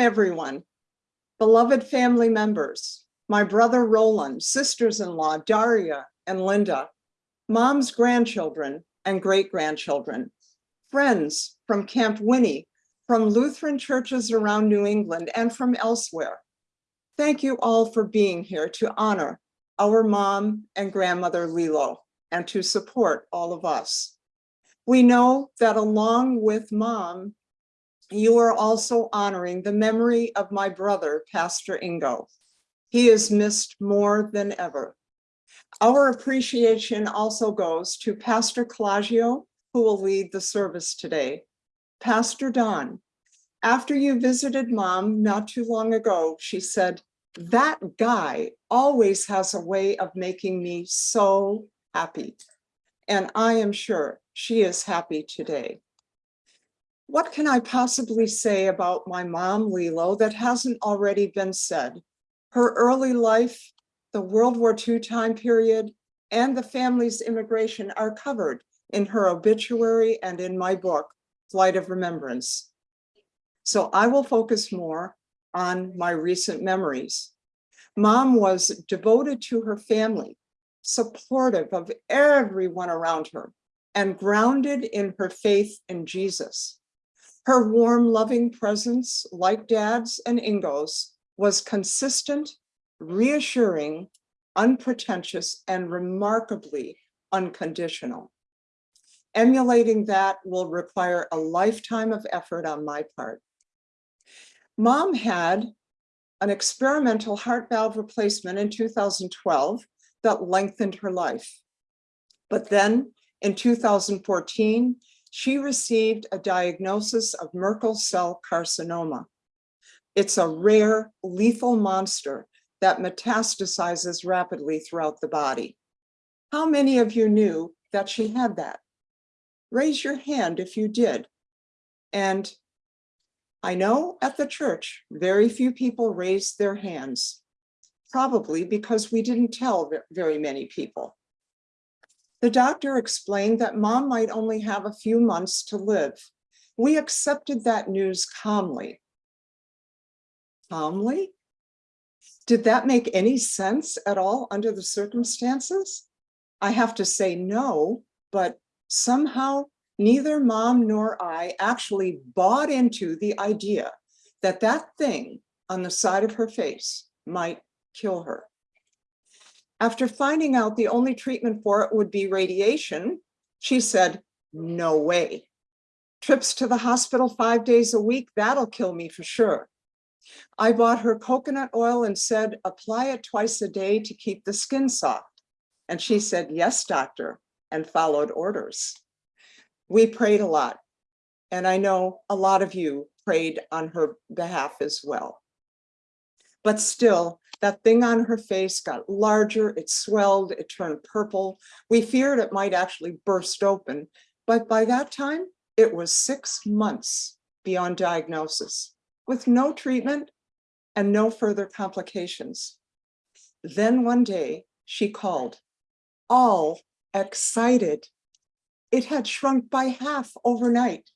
everyone, beloved family members, my brother Roland, sisters-in-law Daria and Linda, mom's grandchildren and great-grandchildren, friends from Camp Winnie, from Lutheran churches around New England and from elsewhere. Thank you all for being here to honor our mom and grandmother Lilo and to support all of us. We know that along with mom, you are also honoring the memory of my brother, Pastor Ingo. He is missed more than ever. Our appreciation also goes to Pastor Clagio, who will lead the service today. Pastor Don, after you visited mom not too long ago, she said, that guy always has a way of making me so happy. And I am sure she is happy today. What can I possibly say about my mom, Lilo, that hasn't already been said? Her early life, the World War II time period, and the family's immigration are covered in her obituary and in my book, Flight of Remembrance. So I will focus more on my recent memories. Mom was devoted to her family, supportive of everyone around her, and grounded in her faith in Jesus. Her warm, loving presence, like Dad's and Ingo's, was consistent, reassuring, unpretentious, and remarkably unconditional. Emulating that will require a lifetime of effort on my part. Mom had an experimental heart valve replacement in 2012 that lengthened her life. But then in 2014, she received a diagnosis of Merkel cell carcinoma. It's a rare lethal monster that metastasizes rapidly throughout the body. How many of you knew that she had that? Raise your hand if you did. And I know at the church, very few people raised their hands, probably because we didn't tell very many people. The doctor explained that mom might only have a few months to live. We accepted that news calmly. Calmly? Did that make any sense at all under the circumstances? I have to say no, but somehow neither mom nor I actually bought into the idea that that thing on the side of her face might kill her. After finding out the only treatment for it would be radiation, she said, no way. Trips to the hospital five days a week, that'll kill me for sure. I bought her coconut oil and said, apply it twice a day to keep the skin soft. And she said, yes, doctor, and followed orders. We prayed a lot. And I know a lot of you prayed on her behalf as well. But still, that thing on her face got larger, it swelled, it turned purple. We feared it might actually burst open, but by that time, it was six months beyond diagnosis with no treatment and no further complications. Then one day she called, all excited. It had shrunk by half overnight.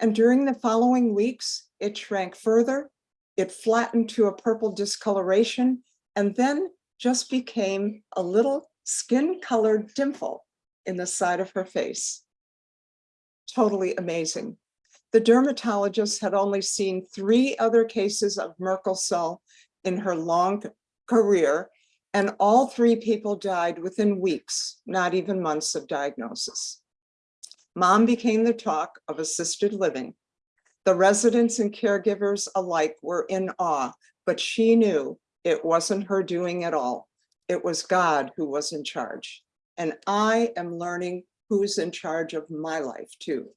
And during the following weeks, it shrank further it flattened to a purple discoloration and then just became a little skin colored dimple in the side of her face. Totally amazing. The dermatologist had only seen three other cases of Merkel cell in her long career, and all three people died within weeks, not even months of diagnosis. Mom became the talk of assisted living the residents and caregivers alike were in awe, but she knew it wasn't her doing at all. It was God who was in charge. And I am learning who's in charge of my life too.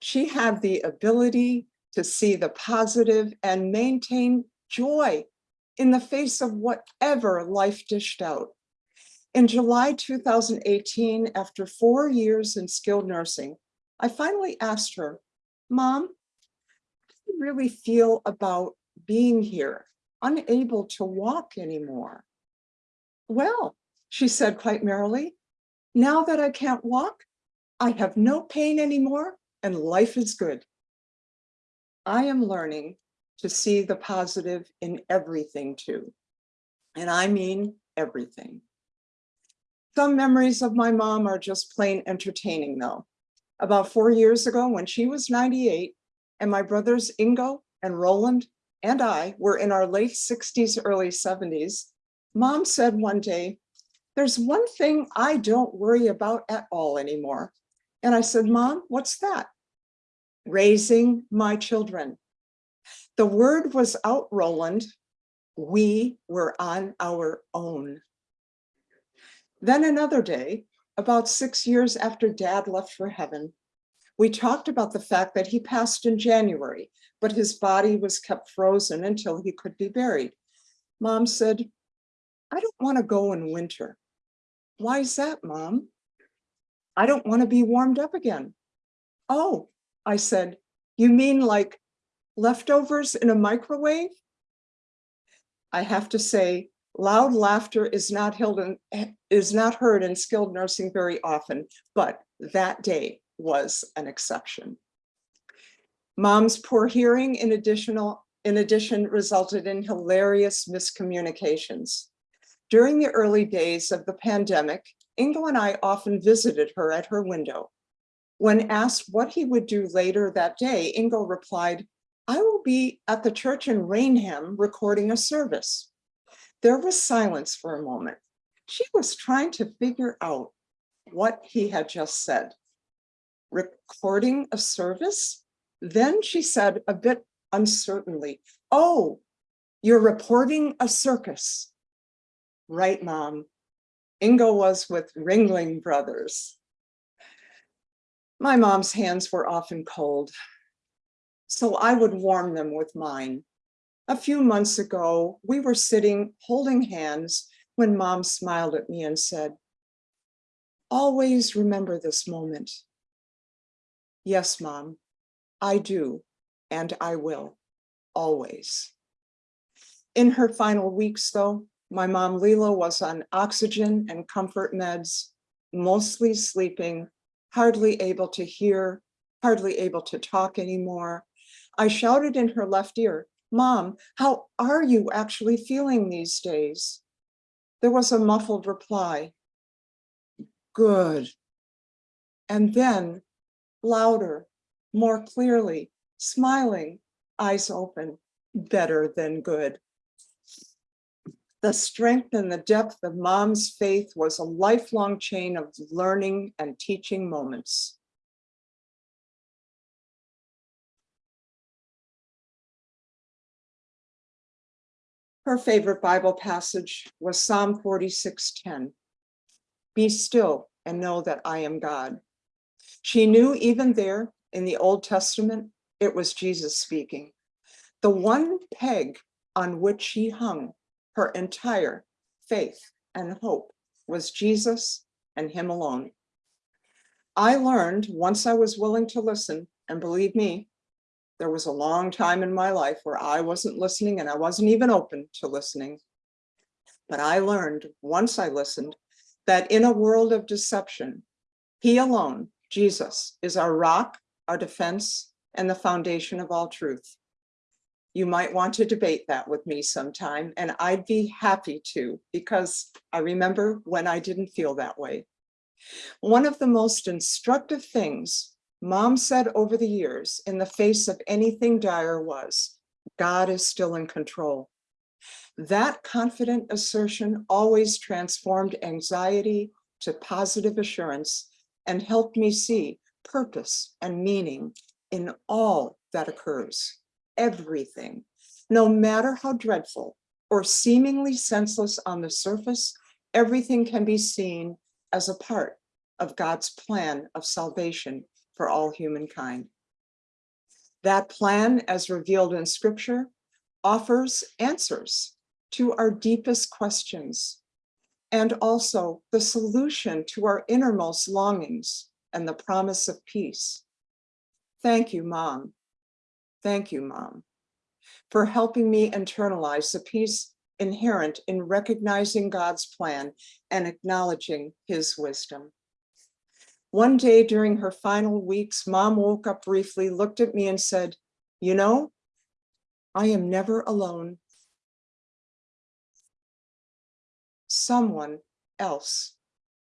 She had the ability to see the positive and maintain joy in the face of whatever life dished out. In July 2018, after four years in skilled nursing, I finally asked her, Mom, how do you really feel about being here, unable to walk anymore? Well, she said quite merrily, now that I can't walk, I have no pain anymore and life is good. I am learning to see the positive in everything too. And I mean everything. Some memories of my mom are just plain entertaining though. About four years ago, when she was 98, and my brothers Ingo and Roland and I were in our late 60s, early 70s, mom said one day, there's one thing I don't worry about at all anymore. And I said, Mom, what's that? Raising my children. The word was out, Roland. We were on our own. Then another day, about six years after dad left for heaven, we talked about the fact that he passed in January, but his body was kept frozen until he could be buried. Mom said, I don't want to go in winter. Why is that, Mom? I don't want to be warmed up again. Oh, I said, you mean like leftovers in a microwave? I have to say, loud laughter is not held in, is not heard in skilled nursing very often, but that day was an exception. Mom's poor hearing in additional, in addition resulted in hilarious miscommunications. During the early days of the pandemic, Ingo and I often visited her at her window. When asked what he would do later that day, Ingo replied, I will be at the church in Raynham recording a service. There was silence for a moment. She was trying to figure out what he had just said. Recording a service? Then she said a bit uncertainly, oh, you're reporting a circus. Right, mom. Ingo was with Ringling Brothers. My mom's hands were often cold, so I would warm them with mine. A few months ago, we were sitting holding hands when mom smiled at me and said, always remember this moment. Yes, mom, I do, and I will, always. In her final weeks, though, my mom Lilo was on oxygen and comfort meds, mostly sleeping, hardly able to hear, hardly able to talk anymore. I shouted in her left ear, Mom, how are you actually feeling these days? There was a muffled reply. Good. And then louder, more clearly, smiling, eyes open, better than good. The strength and the depth of mom's faith was a lifelong chain of learning and teaching moments. Her favorite Bible passage was Psalm 46:10. Be still and know that I am God. She knew even there in the Old Testament, it was Jesus speaking. The one peg on which she hung her entire faith and hope was Jesus and him alone. I learned once I was willing to listen, and believe me, there was a long time in my life where I wasn't listening and I wasn't even open to listening. But I learned once I listened that in a world of deception, he alone, Jesus, is our rock, our defense, and the foundation of all truth. You might want to debate that with me sometime, and I'd be happy to, because I remember when I didn't feel that way. One of the most instructive things mom said over the years in the face of anything dire was, God is still in control. That confident assertion always transformed anxiety to positive assurance and helped me see purpose and meaning in all that occurs everything, no matter how dreadful or seemingly senseless on the surface, everything can be seen as a part of God's plan of salvation for all humankind. That plan, as revealed in scripture, offers answers to our deepest questions and also the solution to our innermost longings and the promise of peace. Thank you, Mom, Thank you, Mom, for helping me internalize the peace inherent in recognizing God's plan and acknowledging his wisdom. One day during her final weeks, mom woke up briefly, looked at me and said, you know, I am never alone. Someone else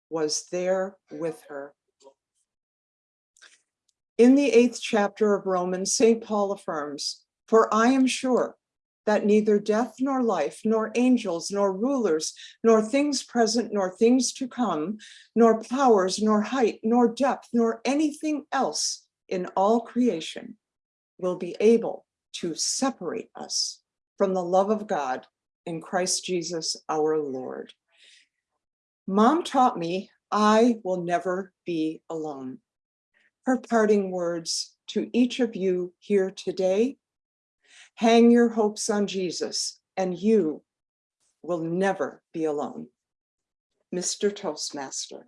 was there with her. In the eighth chapter of Romans, St. Paul affirms, For I am sure that neither death nor life, nor angels, nor rulers, nor things present, nor things to come, nor powers, nor height, nor depth, nor anything else in all creation will be able to separate us from the love of God in Christ Jesus our Lord. Mom taught me I will never be alone. Her parting words to each of you here today, hang your hopes on Jesus and you will never be alone. Mr. Toastmaster.